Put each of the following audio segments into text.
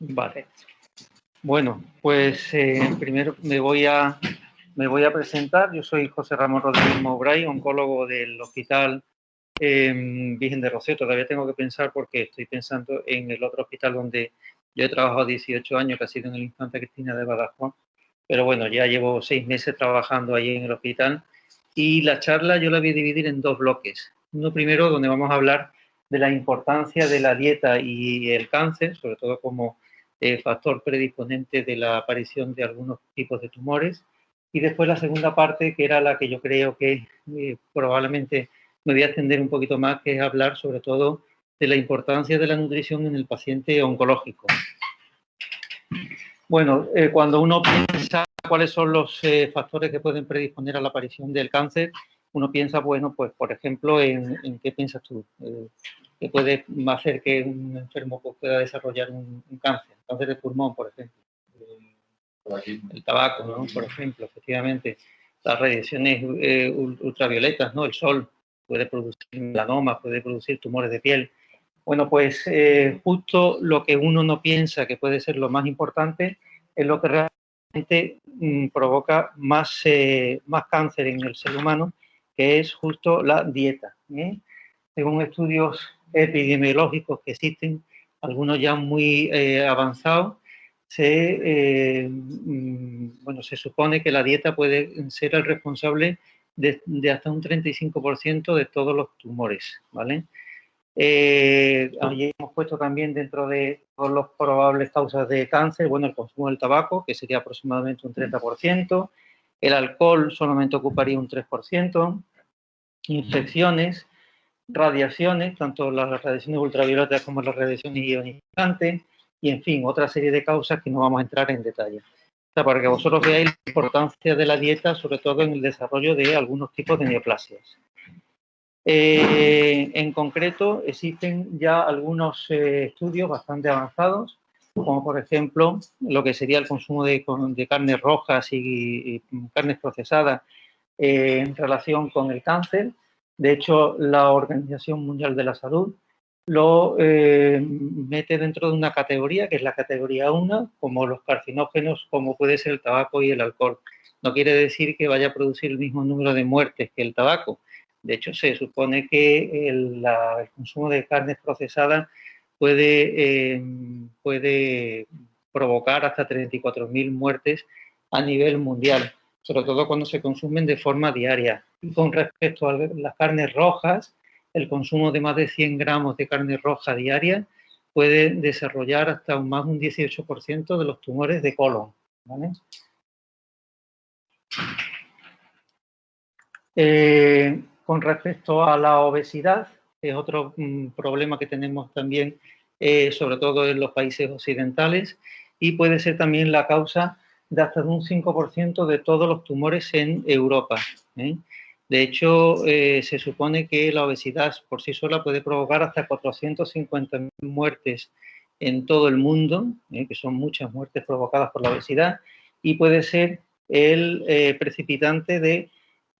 Vale. Bueno, pues eh, primero me voy, a, me voy a presentar. Yo soy José Ramón Rodríguez Mowbray, oncólogo del Hospital eh, Virgen de Rocío. Todavía tengo que pensar porque estoy pensando en el otro hospital donde yo he trabajado 18 años, que ha sido en el Infanta Cristina de Badajoz. Pero bueno, ya llevo seis meses trabajando ahí en el hospital. Y la charla yo la voy a dividir en dos bloques. Uno primero donde vamos a hablar de la importancia de la dieta y el cáncer, sobre todo como eh, factor predisponente de la aparición de algunos tipos de tumores. Y después la segunda parte, que era la que yo creo que eh, probablemente me voy a extender un poquito más, que es hablar sobre todo de la importancia de la nutrición en el paciente oncológico. Bueno, eh, cuando uno piensa cuáles son los factores que pueden predisponer a la aparición del cáncer, uno piensa, bueno, pues por ejemplo, en, qué piensas tú, eh, que puede hacer que un enfermo pues, pueda desarrollar un, cáncer, cáncer de pulmón, por ejemplo. El tabaco, ¿no? Por ejemplo, efectivamente, las radiaciones eh, ultravioletas, ¿no? El sol puede producir melanomas, puede producir tumores de piel. Bueno, pues eh, justo lo que uno no piensa que puede ser lo más importante es lo que realmente mm, provoca más, más cáncer en el ser humano que es justo la dieta. ¿eh? Según estudios epidemiológicos que existen, algunos ya muy eh, avanzados, se, eh, mm, bueno, se supone que la dieta puede ser el responsable de, hasta un 35% de todos los tumores, ¿vale? hemos puesto también dentro de todas las probables causas de cáncer, bueno, el consumo del tabaco, que sería aproximadamente un 30%, el alcohol solamente ocuparía un 3%, infecciones, radiaciones, tanto las radiaciones ultravioletas como las radiaciones ionizantes, y en fin, otra serie de causas que no vamos a entrar en detalle. para que vosotros veáis la importancia de la dieta, sobre todo en el desarrollo de algunos tipos de neoplasias. Eh, en concreto, existen ya algunos eh, estudios bastante avanzados, como por ejemplo lo que sería el consumo de, carnes rojas y carnes procesadas eh, en relación con el cáncer. De hecho, la Organización Mundial de la Salud lo eh, mete dentro de una categoría, que es la categoría 1, como los carcinógenos, como puede ser el tabaco y el alcohol. No quiere decir que vaya a producir el mismo número de muertes que el tabaco. De hecho, se supone que el, consumo de carnes procesadas puede, eh, puede provocar hasta 34.000 muertes a nivel mundial sobre todo cuando se consumen de forma diaria. Y con respecto a las carnes rojas, el consumo de más de 100 gramos de carne roja diaria puede desarrollar hasta más de un 18% de los tumores de colon. Eh, con respecto a la obesidad, es otro mm, problema que tenemos también, eh, sobre todo en los países occidentales, y puede ser también la causa de hasta un 5% de todos los tumores en Europa. ¿eh? De hecho, eh, se supone que la obesidad por sí sola puede provocar hasta 450.000 muertes en todo el mundo, ¿eh? que son muchas muertes provocadas por la obesidad, y puede ser el precipitante de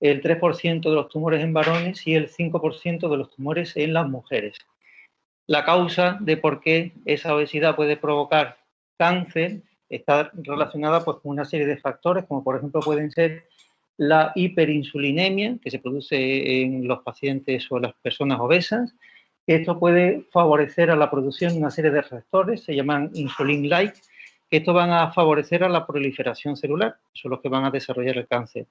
el 3% de los tumores en varones y el 5% de los tumores en las mujeres. La causa de por qué esa obesidad puede provocar cáncer está relacionada pues, con una serie de factores, como por ejemplo pueden ser la hiperinsulinemia, que se produce en los pacientes o las personas obesas. Esto puede favorecer a la producción de una serie de receptores, se llaman insulin-like, que van a favorecer a la proliferación celular, son los que van a desarrollar el cáncer.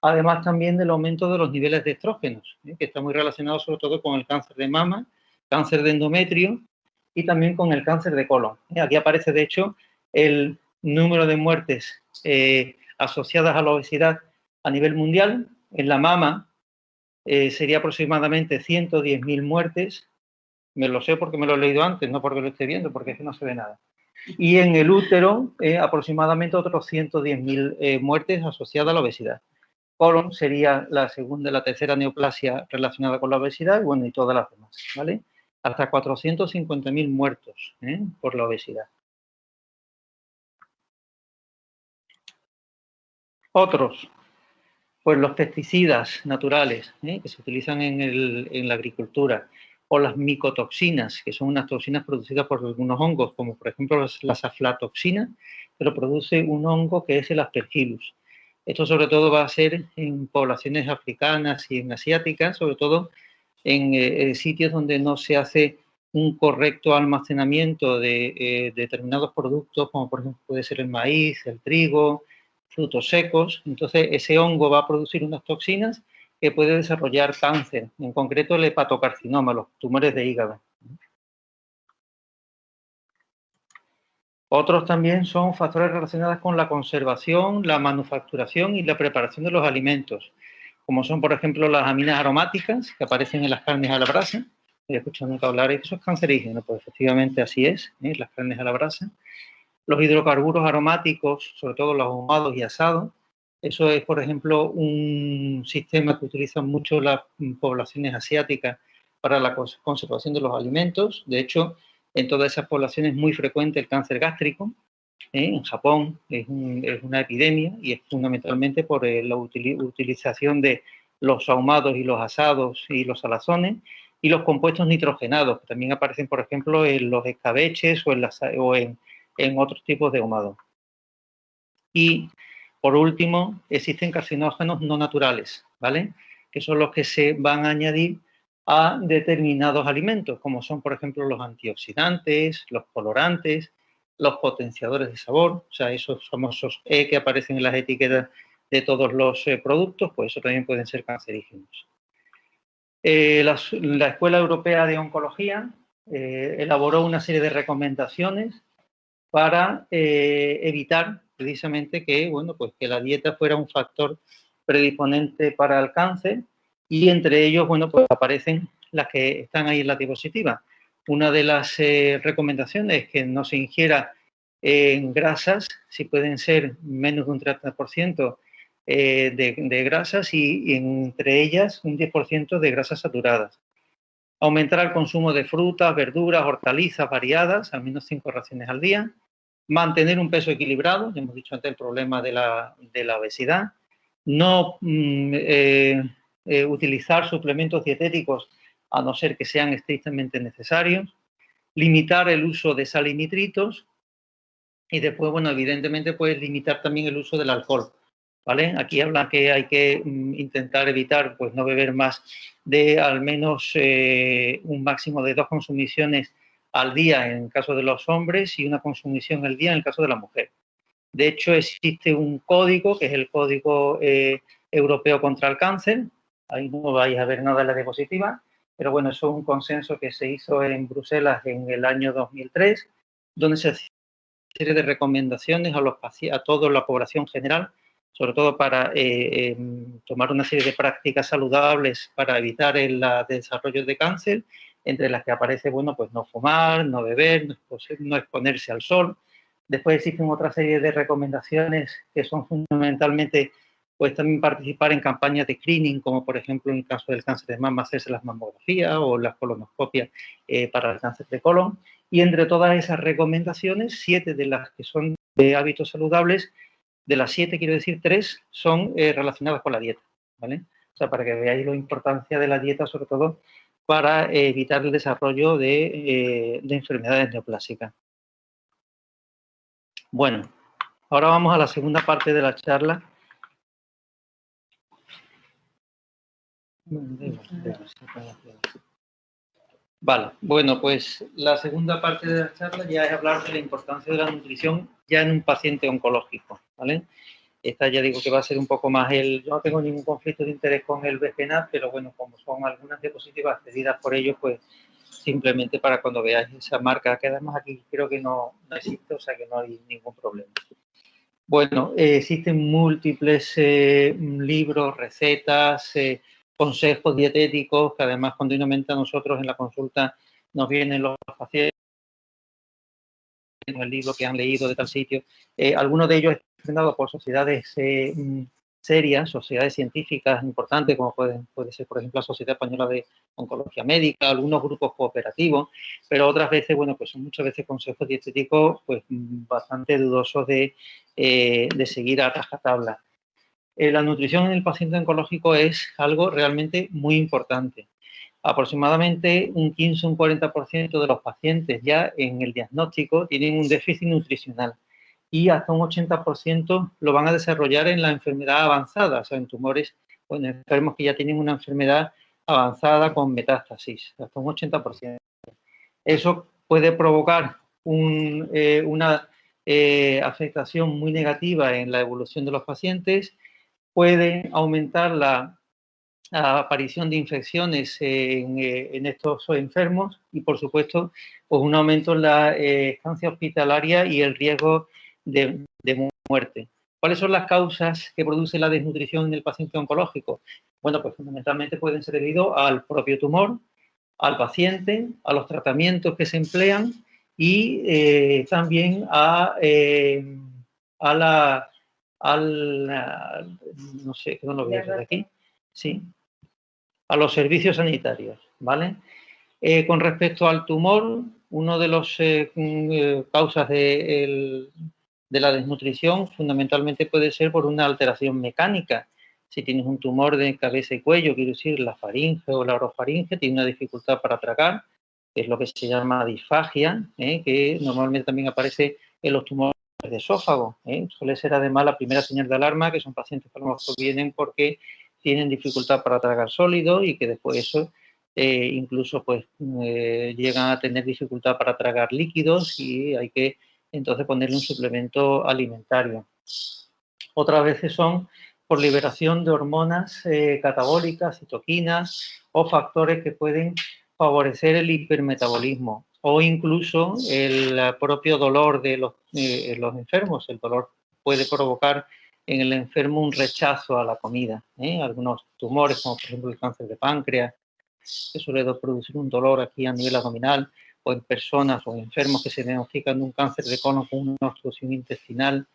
Además también del aumento de los niveles de estrógenos, ¿eh? que está muy relacionado sobre todo con el cáncer de mama, cáncer de endometrio y también con el cáncer de colon. ¿eh? Aquí aparece, de hecho, el número de muertes eh, asociadas a la obesidad a nivel mundial. En la mama eh, sería aproximadamente 110.000 muertes. Me lo sé porque me lo he leído antes, no porque lo esté viendo, porque es que no se ve nada. Y en el útero, eh, aproximadamente otros 110.000 muertes asociadas a la obesidad. Colon sería la segunda la tercera neoplasia relacionada con la obesidad, bueno, y todas las demás, ¿vale? Hasta 450.000 muertos por la obesidad. Otros, pues los pesticidas naturales ¿eh? que se utilizan en, la agricultura, o las micotoxinas, que son unas toxinas producidas por algunos hongos, como por ejemplo las aflatoxinas, pero produce un hongo que es el aspergillus. Esto sobre todo va a ser en poblaciones africanas y en asiáticas, sobre todo en eh, sitios donde no se hace un correcto almacenamiento de eh, determinados productos, como por ejemplo puede ser el maíz, el trigo, frutos secos. Entonces ese hongo va a producir unas toxinas que puede desarrollar cáncer, en concreto el hepatocarcinoma, los tumores de hígado. Otros también son factores relacionados con la conservación, la manufacturación y la preparación de los alimentos, como son, por ejemplo, las aminas aromáticas que aparecen en las carnes a la brasa. He escuchado nunca hablar de eso es cancerígeno, pues efectivamente así es, ¿eh? las carnes a la brasa. Los hidrocarburos aromáticos, sobre todo los ahumados y asados, eso es, por ejemplo, un sistema que utilizan mucho las poblaciones asiáticas para la conservación de los alimentos. De hecho, en todas esas poblaciones es muy frecuente el cáncer gástrico. ¿eh? En Japón es, una epidemia y es fundamentalmente por eh, la utilización de los ahumados y los asados y los salazones y los compuestos nitrogenados, que también aparecen, por ejemplo, en los escabeches o en, o en, en otros tipos de ahumados. Y por último, existen carcinógenos no naturales, ¿vale? Que son los que se van a añadir a determinados alimentos, como son, por ejemplo, los antioxidantes, los colorantes, los potenciadores de sabor, o sea, esos famosos E que aparecen en las etiquetas de todos los eh, productos, pues eso también pueden ser cancerígenos. Eh, la, Escuela Europea de Oncología eh, elaboró una serie de recomendaciones para evitar precisamente que, bueno, pues que la dieta fuera un factor predisponente para el cáncer y entre ellos, bueno, pues aparecen las que están ahí en la diapositiva. Una de las eh, recomendaciones es que no se ingiera en grasas, si pueden ser menos de un 30% eh, de, grasas y, y, entre ellas un 10% de grasas saturadas. Aumentar el consumo de frutas, verduras, hortalizas variadas, al menos 5 raciones al día mantener un peso equilibrado, ya hemos dicho antes el problema de la, obesidad, no mm, eh, eh, utilizar suplementos dietéticos a no ser que sean estrictamente necesarios, limitar el uso de sal y nitritos y después, bueno, evidentemente, pues limitar también el uso del alcohol, ¿vale? Aquí habla que hay que mm, intentar evitar, pues no beber más de al menos eh, un máximo de dos consumiciones al día en el caso de los hombres y una consumición al día en el caso de la mujer. De hecho, existe un código, que es el Código eh, Europeo contra el Cáncer. Ahí no vais a ver nada de la diapositiva, pero bueno, eso es un consenso que se hizo en Bruselas en el año 2003, donde se hace una serie de recomendaciones a, los a toda la población general, sobre todo para eh, em, tomar una serie de prácticas saludables para evitar el desarrollo de cáncer entre las que aparece, bueno, pues no fumar, no beber, no exponerse al sol. Después existen otra serie de recomendaciones que son fundamentalmente, pues también participar en campañas de screening, como por ejemplo en el caso del cáncer de mama, hacerse las mamografías o las colonoscopias eh, para el cáncer de colon. Y entre todas esas recomendaciones, siete de las que son de hábitos saludables, de las siete, quiero decir, tres son eh, relacionadas con la dieta, ¿vale? O sea, para que veáis la importancia de la dieta, sobre todo para evitar el desarrollo de, eh, enfermedades neoplásicas. Bueno, ahora vamos a la segunda parte de la charla. Vale, bueno, pues la segunda parte de la charla ya es hablar de la importancia de la nutrición ya en un paciente oncológico, ¿vale? Esta ya digo que va a ser un poco más el... Yo no tengo ningún conflicto de interés con el BGNAT, pero bueno, como son algunas diapositivas cedidas por ellos, pues simplemente para cuando veáis esa marca, que además aquí creo que no, existe, o sea que no hay ningún problema. Bueno, eh, existen múltiples eh, libros, recetas, eh, consejos dietéticos, que además continuamente a nosotros en la consulta nos vienen los pacientes el libro que han leído de tal sitio. Eh, algunos de ellos presentados por sociedades eh, serias, sociedades científicas importantes, como puede, puede ser, por ejemplo, la Sociedad Española de Oncología Médica, algunos grupos cooperativos, pero otras veces, bueno, pues son muchas veces consejos dietéticos pues bastante dudosos de, eh, de seguir a rajatabla. la nutrición en el paciente oncológico es algo realmente muy importante. Aproximadamente un 15 un 40% de los pacientes ya en el diagnóstico tienen un déficit nutricional y hasta un 80% lo van a desarrollar en la enfermedad avanzada, o sea, en tumores o en enfermos que ya tienen una enfermedad avanzada con metástasis, hasta un 80%. Eso puede provocar eh, una eh, afectación muy negativa en la evolución de los pacientes, puede aumentar la aparición de infecciones en, eh, estos enfermos y, por supuesto, pues un aumento en la estancia hospitalaria y el riesgo de, de, muerte. ¿Cuáles son las causas que produce la desnutrición en el paciente oncológico? Bueno, pues fundamentalmente pueden ser debido al propio tumor, al paciente, a los tratamientos que se emplean y eh, también a, eh, a la, al, no sé, no lo voy a aquí, sí, a los servicios sanitarios, ¿vale? Eh, con respecto al tumor, uno de los mm, causas de, la desnutrición fundamentalmente puede ser por una alteración mecánica, si tienes un tumor de cabeza y cuello, quiero decir la faringe o la orofaringe, tiene una dificultad para tragar, es lo que se llama disfagia, ¿eh? que normalmente también aparece en los tumores de esófago. ¿eh? Suele ser además la primera señal de alarma, que son pacientes que a vienen porque tienen dificultad para tragar sólido y que después de eso eh, incluso pues llegan a tener dificultad para tragar líquidos y hay que entonces ponerle un suplemento alimentario. Otras veces son por liberación de hormonas eh, catabólicas, citoquinas o factores que pueden favorecer el hipermetabolismo o incluso el propio dolor de los, eh, los enfermos. El dolor puede provocar en el enfermo un rechazo a la comida. ¿eh? Algunos tumores, como por ejemplo el cáncer de páncreas, que suele producir un dolor aquí a nivel abdominal, o en personas o enfermos que se diagnostican un cáncer de cono con una obstrucción intestinal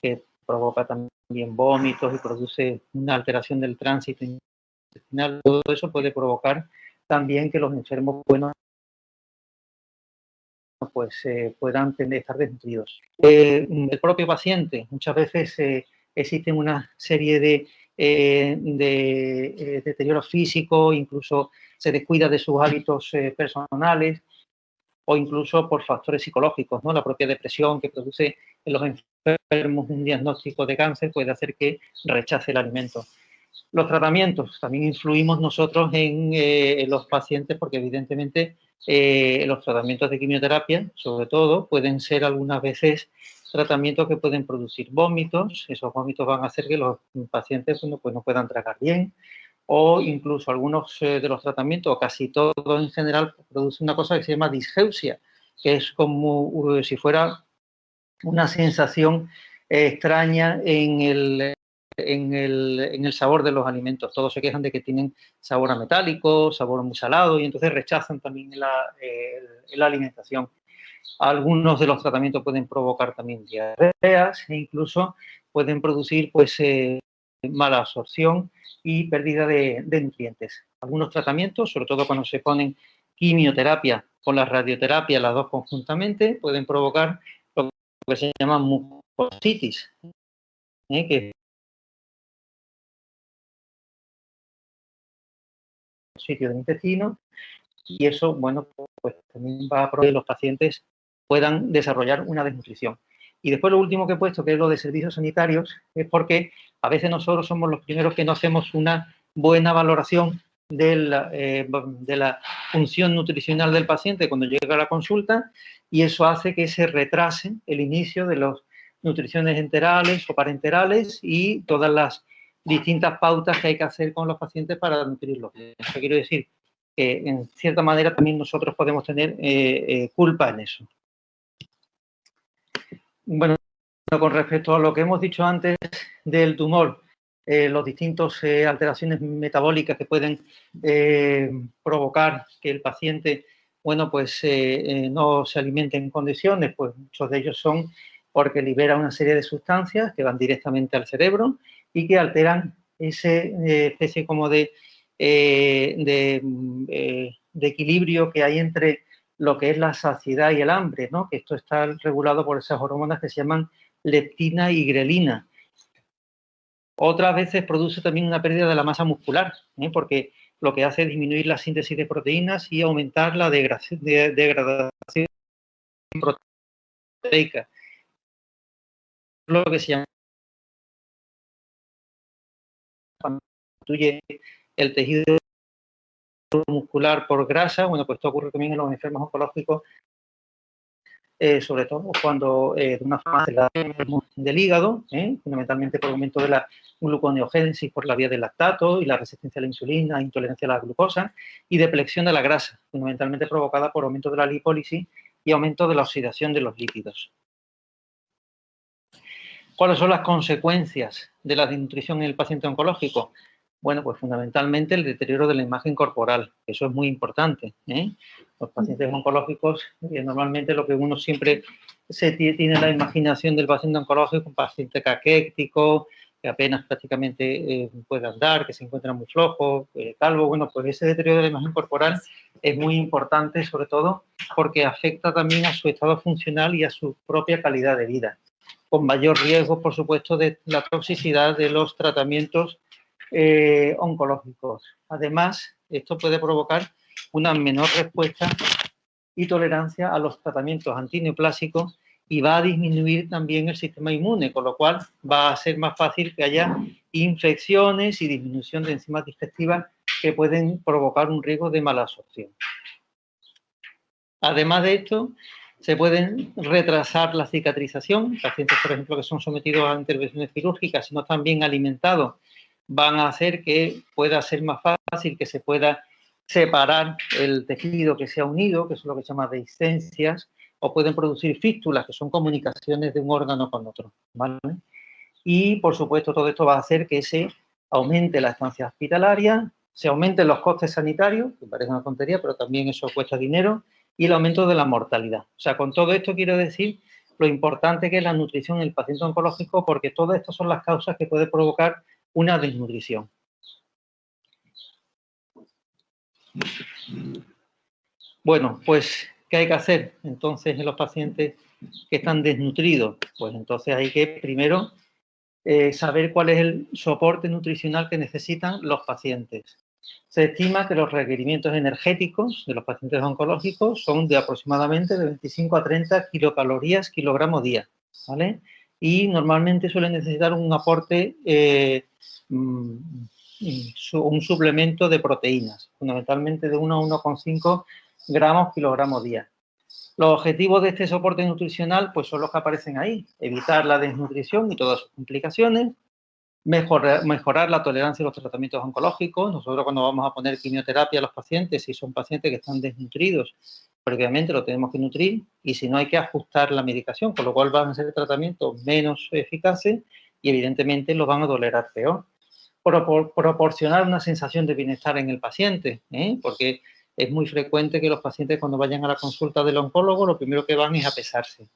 que provoca también vómitos y produce una alteración del tránsito intestinal. Todo eso puede provocar también que los enfermos buenos pues eh, puedan estar desnutridos. Eh, el propio paciente, muchas veces eh, existen una serie de, de deterioro físico, incluso se descuida de sus hábitos personales, o incluso por factores psicológicos, ¿no? La propia depresión que produce en los enfermos un diagnóstico de cáncer puede hacer que rechace el alimento. Los tratamientos, también influimos nosotros en, eh, los pacientes porque evidentemente eh, los tratamientos de quimioterapia, sobre todo, pueden ser algunas veces tratamientos que pueden producir vómitos, esos vómitos van a hacer que los pacientes pues, no puedan tragar bien, o incluso algunos eh, de los tratamientos, o casi todo en general, produce una cosa que se llama disgeusia, que es como si fuera una sensación extraña en el, en, el, sabor de los alimentos. Todos se quejan de que tienen sabor a metálico, sabor muy salado, y entonces rechazan también la, la alimentación. Algunos de los tratamientos pueden provocar también diarreas e incluso pueden producir pues, eh, mala absorción y pérdida de, nutrientes. Algunos tratamientos, sobre todo cuando se ponen quimioterapia con la radioterapia, las dos conjuntamente, pueden provocar lo que se llama mucositis, ¿eh? que sitio del intestino y eso, bueno, pues también va a que los pacientes puedan desarrollar una desnutrición. Y después lo último que he puesto, que es lo de servicios sanitarios, es porque a veces nosotros somos los primeros que no hacemos una buena valoración de la, eh, función nutricional del paciente cuando llega a la consulta y eso hace que se retrase el inicio de las nutriciones enterales o parenterales y todas las distintas pautas que hay que hacer con los pacientes para nutrirlos. Eso quiero decir que, en cierta manera, también nosotros podemos tener eh, eh, culpa en eso. Bueno, con respecto a lo que hemos dicho antes del tumor, eh, los distintos eh, alteraciones metabólicas que pueden eh, provocar que el paciente, bueno, pues no se alimente en condiciones, pues muchos de ellos son porque libera una serie de sustancias que van directamente al cerebro y que alteran ese especie como de, de equilibrio que hay entre lo que es la saciedad y el hambre, ¿no? que esto está regulado por esas hormonas que se llaman leptina y grelina. Otras veces produce también una pérdida de la masa muscular, ¿eh? porque lo que hace es disminuir la síntesis de proteínas y aumentar la degradación proteica. Lo que se llama el tejido muscular por grasa, bueno, pues esto ocurre también en los enfermos oncológicos, eh, sobre todo cuando eh, de una forma del hígado, eh, fundamentalmente por aumento de la gluconeogénesis por la vía del lactato y la resistencia a la insulina, intolerancia a la glucosa, y deplexión de la grasa, fundamentalmente provocada por aumento de la lipólisis y aumento de la oxidación de los lípidos. ¿Cuáles son las consecuencias de la desnutrición en el paciente oncológico? Bueno, pues fundamentalmente el deterioro de la imagen corporal, eso es muy importante. ¿eh? Los pacientes oncológicos, eh, normalmente lo que uno siempre se tiene la imaginación del paciente oncológico, un paciente caquéctico, que apenas prácticamente eh, puede andar, que se encuentra muy flojo, calvo, bueno, pues ese deterioro de la imagen corporal es muy importante, sobre todo porque afecta también a su estado funcional y a su propia calidad de vida, con mayor riesgo, por supuesto, de la toxicidad de los tratamientos eh, oncológicos. Además, esto puede provocar una menor respuesta y tolerancia a los tratamientos antineoplásicos y va a disminuir también el sistema inmune, con lo cual va a ser más fácil que haya infecciones y disminución de enzimas digestivas que pueden provocar un riesgo de mala absorción. Además de esto, se pueden retrasar la cicatrización. Pacientes, por ejemplo, que son sometidos a intervenciones quirúrgicas, si no están bien alimentados, van a hacer que pueda ser más fácil que se pueda separar el tejido que se ha unido, que es lo que se llama dehiscencias, o pueden producir fístulas, que son comunicaciones de un órgano con otro. Y, por supuesto, todo esto va a hacer que se aumente la estancia hospitalaria, se aumenten los costes sanitarios, que parece una tontería, pero también eso cuesta dinero, y el aumento de la mortalidad. O sea, con todo esto quiero decir lo importante que es la nutrición en el paciente oncológico, porque todas estas son las causas que puede provocar una desnutrición. Bueno, pues, ¿qué hay que hacer entonces en los pacientes que están desnutridos? Pues entonces hay que primero eh, saber cuál es el soporte nutricional que necesitan los pacientes. Se estima que los requerimientos energéticos de los pacientes oncológicos son de aproximadamente de 25 a 30 kilocalorías kilogramo día, ¿vale? Y normalmente suelen necesitar un aporte eh, Mm, un suplemento de proteínas, fundamentalmente de 1 a 1,5 gramos kilogramo día. Los objetivos de este soporte nutricional pues son los que aparecen ahí, evitar la desnutrición y todas sus complicaciones, mejorar, mejorar la tolerancia a los tratamientos oncológicos. Nosotros cuando vamos a poner quimioterapia a los pacientes, si son pacientes que están desnutridos, previamente lo tenemos que nutrir y si no hay que ajustar la medicación, con lo cual van a ser tratamientos menos eficaces y evidentemente los van a tolerar peor proporcionar una sensación de bienestar en el paciente, ¿eh? porque es muy frecuente que los pacientes cuando vayan a la consulta del oncólogo lo primero que van es a pesarse.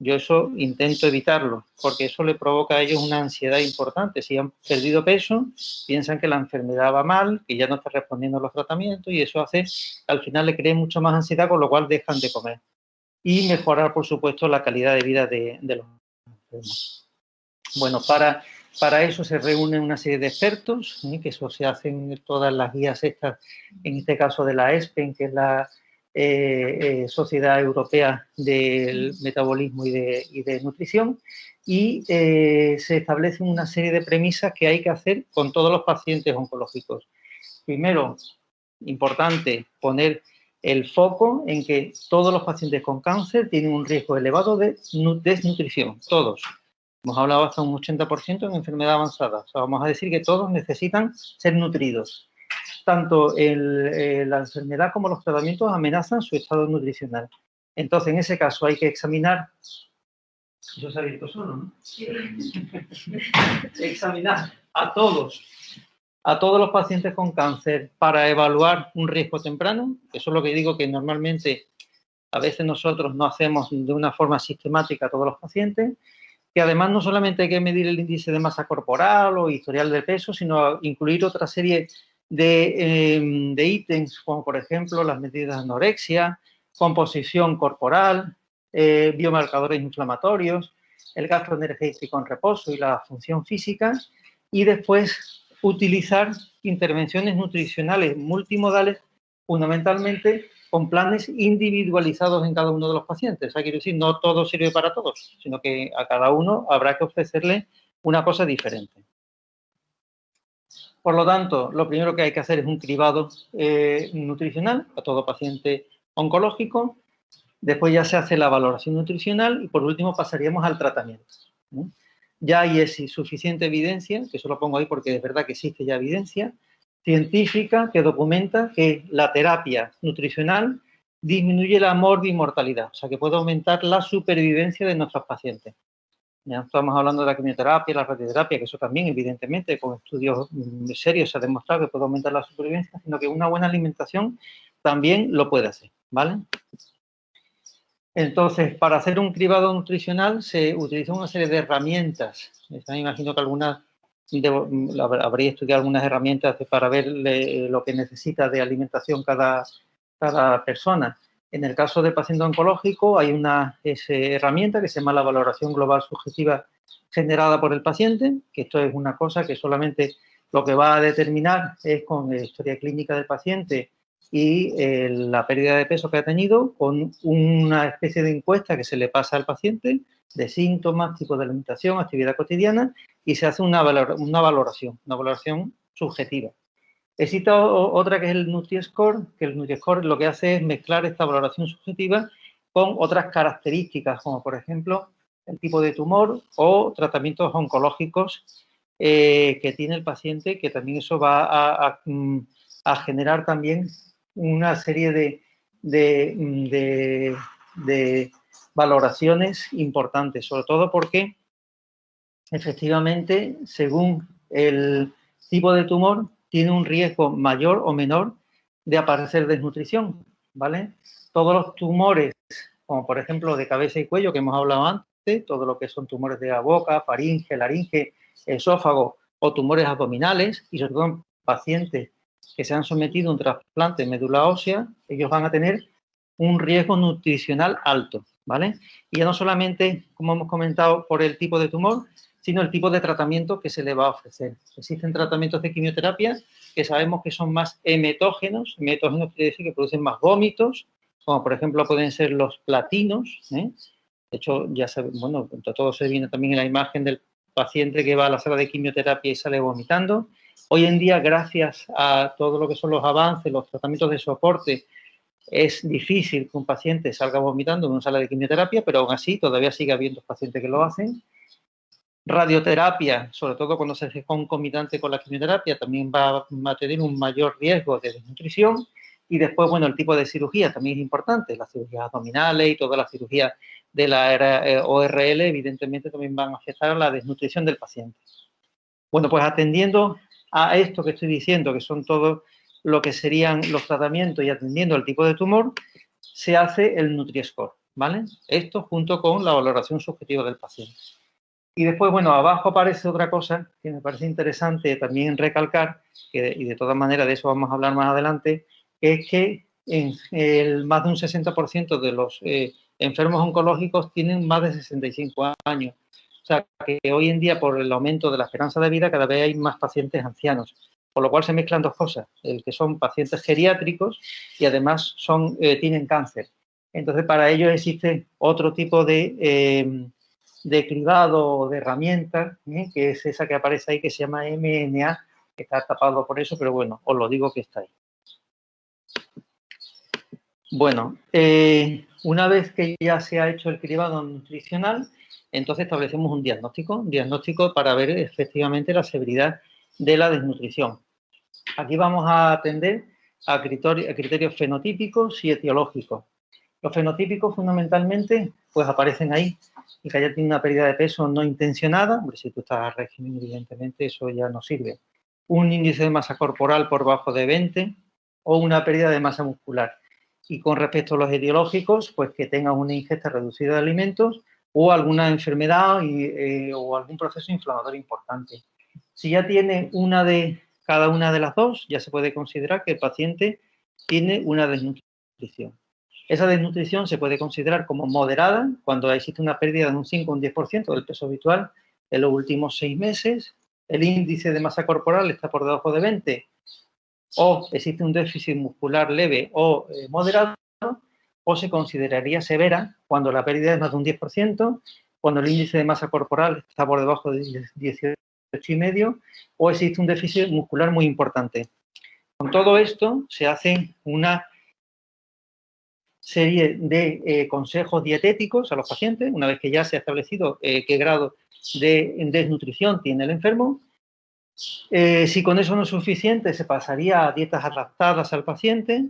Yo eso intento evitarlo, porque eso le provoca a ellos una ansiedad importante. Si han perdido peso, piensan que la enfermedad va mal, que ya no está respondiendo a los tratamientos y eso hace al final le creen mucho más ansiedad, con lo cual dejan de comer. Y mejorar, por supuesto, la calidad de vida de, los enfermos. Bueno, para para eso se reúnen una serie de expertos, que eso se hacen en todas las guías estas, en este caso de la ESPEN, que es la eh, eh, Sociedad Europea del Metabolismo y de, Nutrición, y se establecen una serie de premisas que hay que hacer con todos los pacientes oncológicos. Primero, importante poner el foco en que todos los pacientes con cáncer tienen un riesgo elevado de desnutrición, todos. Hemos hablado hasta un 80% en enfermedad avanzada. O sea, vamos a decir que todos necesitan ser nutridos. Tanto eh, la enfermedad como los tratamientos amenazan su estado nutricional. Entonces, en ese caso hay que examinar... Eso se ha visto solo, ¿no? examinar a todos, a todos los pacientes con cáncer para evaluar un riesgo temprano. Eso es lo que digo que normalmente a veces nosotros no hacemos de una forma sistemática a todos los pacientes que además no solamente hay que medir el índice de masa corporal o historial de peso, sino incluir otra serie de, em, ítems, como por ejemplo las medidas de anorexia, composición corporal, eh, biomarcadores inflamatorios, el gasto energético en reposo y la función física, y después utilizar intervenciones nutricionales multimodales, fundamentalmente con planes individualizados en cada uno de los pacientes. O sea, quiero decir, no todo sirve para todos, sino que a cada uno habrá que ofrecerle una cosa diferente. Por lo tanto, lo primero que hay que hacer es un cribado eh, nutricional a todo paciente oncológico. Después ya se hace la valoración nutricional y por último pasaríamos al tratamiento. Ya hay suficiente evidencia, que eso lo pongo ahí porque es verdad que existe ya evidencia, científica que documenta que la terapia nutricional disminuye la morbimortalidad, o sea que puede aumentar la supervivencia de nuestros pacientes. Ya estamos hablando de la quimioterapia, la radioterapia, que eso también, evidentemente, con estudios mm, serios se ha demostrado que puede aumentar la supervivencia, sino que una buena alimentación también lo puede hacer, ¿vale? Entonces, para hacer un cribado nutricional se utiliza una serie de herramientas. Me imagino que algunas, habría estudiado algunas herramientas para ver lo que necesita de alimentación cada, cada persona. En el caso del paciente oncológico hay una herramienta que se llama la valoración global subjetiva generada por el paciente, que esto es una cosa que solamente lo que va a determinar es con la historia clínica del paciente y eh, la pérdida de peso que ha tenido con una especie de encuesta que se le pasa al paciente de síntomas, tipo de alimentación, actividad cotidiana y se hace una, una valoración, una valoración subjetiva. Existe otra que es el Nutri-Score, que el Nutri-Score lo que hace es mezclar esta valoración subjetiva con otras características, como por ejemplo el tipo de tumor o tratamientos oncológicos eh, que tiene el paciente, que también eso va a, mm, generar también una serie de, de, valoraciones importantes, sobre todo porque efectivamente, según el tipo de tumor, tiene un riesgo mayor o menor de aparecer desnutrición, ¿vale? Todos los tumores, como por ejemplo de cabeza y cuello, que hemos hablado antes, todo lo que son tumores de la boca, faringe, laringe, esófago o tumores abdominales, y sobre todo pacientes que se han sometido a un trasplante de médula ósea, ellos van a tener un riesgo nutricional alto, ¿vale? Y ya no solamente, como hemos comentado, por el tipo de tumor, sino el tipo de tratamiento que se le va a ofrecer. Existen tratamientos de quimioterapia que sabemos que son más hemetógenos, hemetógenos quiere decir que producen más vómitos, como por ejemplo pueden ser los platinos, ¿eh? De hecho, ya se, bueno, todo se viene también en la imagen del paciente que va a la sala de quimioterapia y sale vomitando. Hoy en día, gracias a todo lo que son los avances, los tratamientos de soporte, es difícil que un paciente salga vomitando en una sala de quimioterapia, pero aún así todavía sigue habiendo pacientes que lo hacen. Radioterapia, sobre todo cuando se hace concomitante con la quimioterapia, también va, a tener un mayor riesgo de desnutrición. Y después, bueno, el tipo de cirugía también es importante. Las cirugías abdominales y todas las cirugías de la eh, ORL, evidentemente, también van a afectar la desnutrición del paciente. Bueno, pues atendiendo a esto que estoy diciendo, que son todo lo que serían los tratamientos y atendiendo al tipo de tumor, se hace el Nutri-Score, ¿vale? Esto junto con la valoración subjetiva del paciente. Y después, bueno, abajo aparece otra cosa que me parece interesante también recalcar, y de todas maneras de eso vamos a hablar más adelante, es que en el, más de un 60% de los eh, enfermos oncológicos tienen más de 65 años. O sea, que hoy en día, por el aumento de la esperanza de vida, cada vez hay más pacientes ancianos. Por lo cual se mezclan dos cosas, el que son pacientes geriátricos y además son, eh, tienen cáncer. Entonces, para ello existe otro tipo de, eh, de cribado de herramienta, ¿eh? que es esa que aparece ahí, que se llama MNA, que está tapado por eso, pero bueno, os lo digo que está ahí. Bueno, una vez que ya se ha hecho el cribado nutricional, entonces establecemos un diagnóstico, un diagnóstico para ver efectivamente la severidad de la desnutrición. Aquí vamos a atender a criterios, fenotípicos y etiológicos. Los fenotípicos fundamentalmente pues aparecen ahí y que haya tenido una pérdida de peso no intencionada, hombre, si tú estás a régimen evidentemente eso ya no sirve. Un índice de masa corporal por bajo de 20 o una pérdida de masa muscular. Y con respecto a los etiológicos, pues que tenga una ingesta reducida de alimentos o alguna enfermedad eh, o algún proceso inflamatorio importante. Si ya tiene una de cada una de las dos, ya se puede considerar que el paciente tiene una desnutrición. Esa desnutrición se puede considerar como moderada cuando existe una pérdida de un 5 o un 10% del peso habitual en los últimos seis meses. El índice de masa corporal está por debajo de 20 o existe un déficit muscular leve o eh, moderado, o se consideraría severa cuando la pérdida es más de un 10%, cuando el índice de masa corporal está por debajo de 18,5 o existe un déficit muscular muy importante. Con todo esto se hace una serie de eh, consejos dietéticos a los pacientes, una vez que ya se ha establecido eh, qué grado de desnutrición tiene el enfermo. Eh, si con eso no es suficiente, se pasaría a dietas adaptadas al paciente.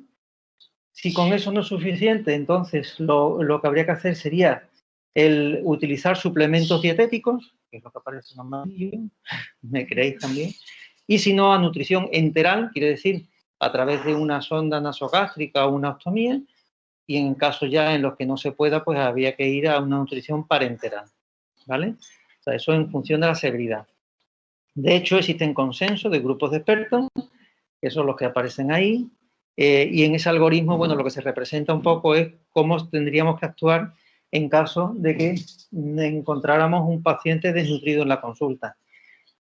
Si con eso no es suficiente, entonces lo, lo que habría que hacer sería el utilizar suplementos dietéticos, que es lo que aparece en amarillo, me creéis también, y si no, a nutrición enteral, quiere decir a través de una sonda nasogástrica o una ostomía, y en casos ya en los que no se pueda, pues había que ir a una nutrición parenteral, ¿vale? O sea, eso en función de la severidad. De hecho, existen consensos de grupos de expertos, que son los que aparecen ahí, eh, y en ese algoritmo, bueno, lo que se representa un poco es cómo tendríamos que actuar en caso de que encontráramos un paciente desnutrido en la consulta.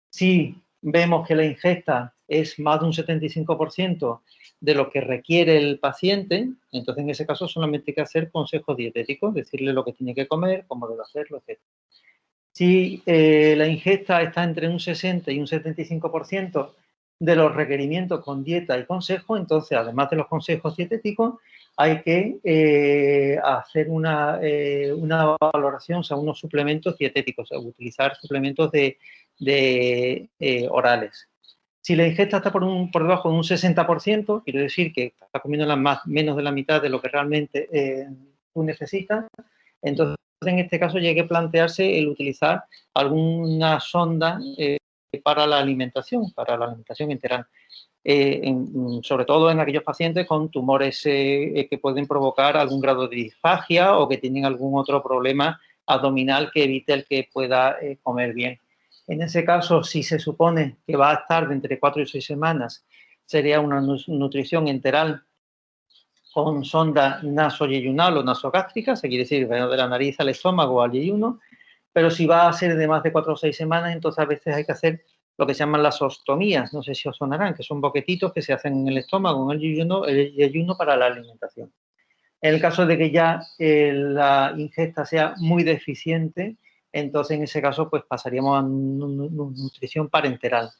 Si vemos que la ingesta es más de un 75% de lo que requiere el paciente, entonces en ese caso solamente hay que hacer consejos dietéticos, decirle lo que tiene que comer, cómo debe hacerlo, etc. Si eh, la ingesta está entre un 60 y un 75% de los requerimientos con dieta y consejo, entonces además de los consejos dietéticos, hay que eh, hacer una, eh, una, valoración, o sea, unos suplementos dietéticos, o utilizar suplementos de, orales. Si la ingesta está por, un, por debajo de un 60%, quiere decir que está comiendo la más, menos de la mitad de lo que realmente eh, tú necesitas, entonces en este caso ya hay que plantearse el utilizar alguna sonda eh, para la alimentación, para la alimentación enteral. Eh, sobre todo en aquellos pacientes con tumores que pueden provocar algún grado de disfagia o que tienen algún otro problema abdominal que evite el que pueda comer bien. En ese caso, si se supone que va a estar de entre 4 y 6 semanas, sería una nutrición enteral con sonda nasoyeyunal o nasogástrica, se quiere decir de la nariz al estómago al yeyuno, pero si va a ser de más de 4 o 6 semanas, entonces a veces hay que hacer lo que se llaman las ostomías, no sé si os sonarán, que son boquetitos que se hacen en el estómago, en el yeyuno, para la alimentación. En el caso de que ya eh, la ingesta sea muy deficiente, entonces en ese caso pues pasaríamos a nutrición parenteral.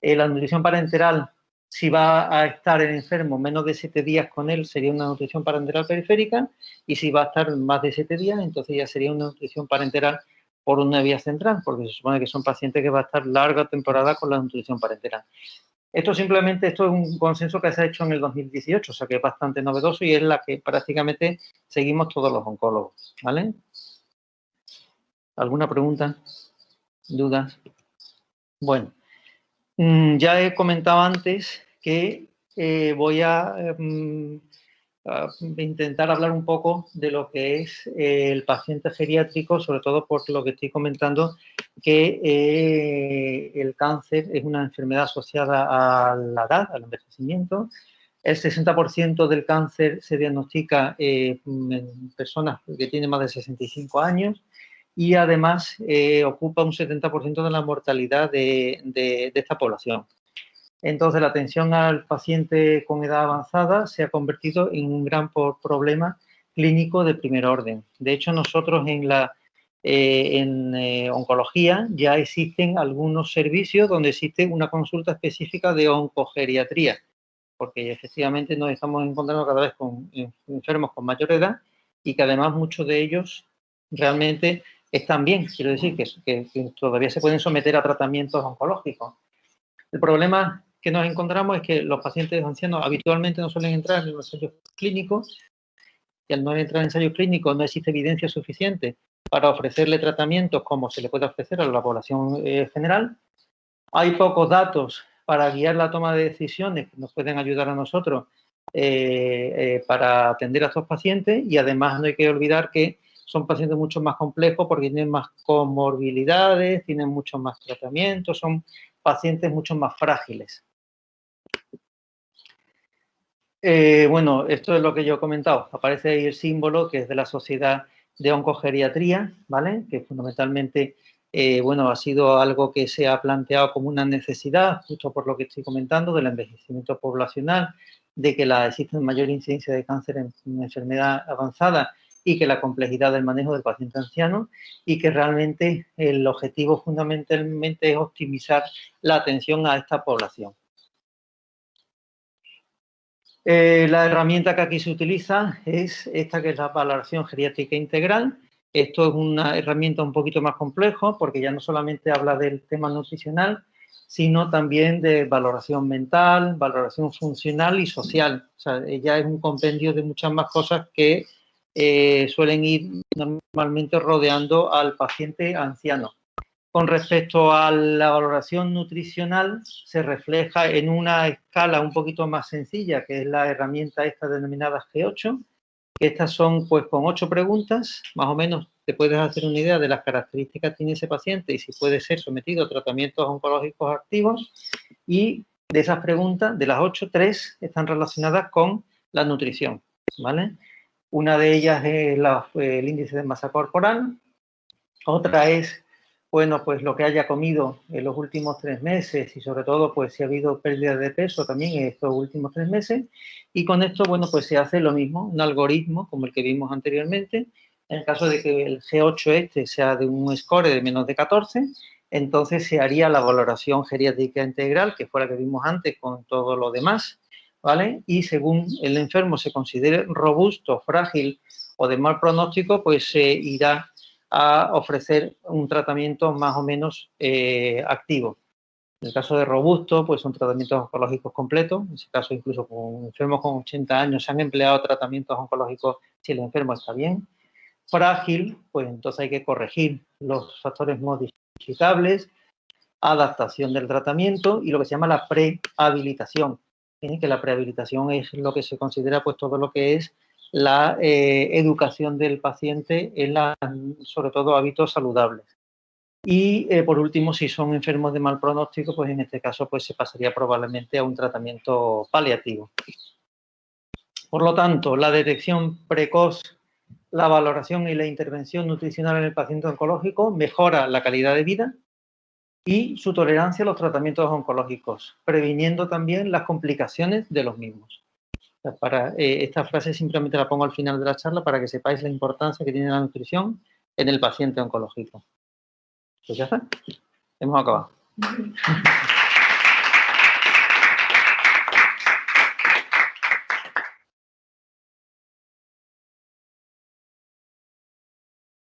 Eh, la nutrición parenteral, si va a estar el enfermo menos de 7 días con él, sería una nutrición parenteral periférica, y si va a estar más de 7 días, entonces ya sería una nutrición parenteral por una vía central, porque se supone que son pacientes que va a estar larga temporada con la nutrición parenteral. Esto simplemente, esto es un consenso que se ha hecho en el 2018, o sea que es bastante novedoso y es la que prácticamente seguimos todos los oncólogos, ¿vale? ¿Alguna pregunta? ¿Dudas? Bueno, mm, ya he comentado antes que eh, voy em, a, intentar hablar un poco de lo que es eh, el paciente geriátrico, sobre todo por lo que estoy comentando, que eh, el cáncer es una enfermedad asociada a la edad, al envejecimiento. El 60% del cáncer se diagnostica en personas que tienen más de 65 años y además eh, ocupa un 70% de la mortalidad de, esta población. Entonces, la atención al paciente con edad avanzada se ha convertido en un gran problema clínico de primer orden. De hecho, nosotros en la eh, en eh, oncología ya existen algunos servicios donde existe una consulta específica de oncogeriatría, porque efectivamente nos estamos encontrando cada vez con enfermos con mayor edad y que además muchos de ellos realmente están bien, quiero decir, que, todavía se pueden someter a tratamientos oncológicos. El problema que nos encontramos es que los pacientes ancianos habitualmente no suelen entrar en los ensayos clínicos y al no entrar en ensayos clínicos no existe evidencia suficiente para ofrecerle tratamientos como se le puede ofrecer a la población eh, general. Hay pocos datos para guiar la toma de decisiones que nos pueden ayudar a nosotros eh, eh, para atender a estos pacientes y además no hay que olvidar que son pacientes mucho más complejos porque tienen más comorbilidades, tienen muchos más tratamientos, son pacientes mucho más frágiles. Eh, bueno, esto es lo que yo he comentado. Aparece ahí el símbolo que es de la Sociedad de Oncogeriatría, ¿vale? Que fundamentalmente eh, bueno, ha sido algo que se ha planteado como una necesidad, justo por lo que estoy comentando, del envejecimiento poblacional, de que la, existe mayor incidencia de cáncer en, enfermedad avanzada y que la complejidad del manejo del paciente anciano y que realmente el objetivo fundamentalmente es optimizar la atención a esta población. Eh, la herramienta que aquí se utiliza es esta que es la valoración geriátrica integral. Esto es una herramienta un poquito más complejo porque ya no solamente habla del tema nutricional, sino también de valoración mental, valoración funcional y social. O sea, ya es un compendio de muchas más cosas que eh, suelen ir normalmente rodeando al paciente anciano. Con respecto a la valoración nutricional, se refleja en una escala un poquito más sencilla, que es la herramienta esta denominada G8, estas son pues con ocho preguntas, más o menos te puedes hacer una idea de las características que tiene ese paciente y si puede ser sometido a tratamientos oncológicos activos. Y de esas preguntas, de las ocho, tres están relacionadas con la nutrición, ¿vale? Una de ellas es el índice de masa corporal, otra es, bueno, pues lo que haya comido en los últimos tres meses y sobre todo, pues si ha habido pérdida de peso también en estos últimos tres meses. Y con esto, bueno, pues se hace lo mismo, un algoritmo como el que vimos anteriormente, en el caso de que el G8 este sea de un score de menos de 14, entonces se haría la valoración geriátrica integral, que fue la que vimos antes con todo lo demás, ¿vale? Y según el enfermo se considere robusto, frágil o de mal pronóstico, pues se irá a ofrecer un tratamiento más o menos eh, activo. En el caso de robusto, pues son tratamientos oncológicos completos. En ese caso, incluso con enfermos con 80 años se han empleado tratamientos oncológicos si el enfermo está bien frágil, pues entonces hay que corregir los factores modificables, adaptación del tratamiento y lo que se llama la prehabilitación. Que la prehabilitación es lo que se considera pues todo lo que es la eh, educación del paciente en la, sobre todo hábitos saludables. Y eh, por último, si son enfermos de mal pronóstico, pues en este caso pues se pasaría probablemente a un tratamiento paliativo. Por lo tanto, la detección precoz la valoración y la intervención nutricional en el paciente oncológico mejora la calidad de vida y su tolerancia a los tratamientos oncológicos, previniendo también las complicaciones de los mismos. Para, eh, esta frase simplemente la pongo al final de la charla para que sepáis la importancia que tiene la nutrición en el paciente oncológico. Pues ya está, hemos acabado.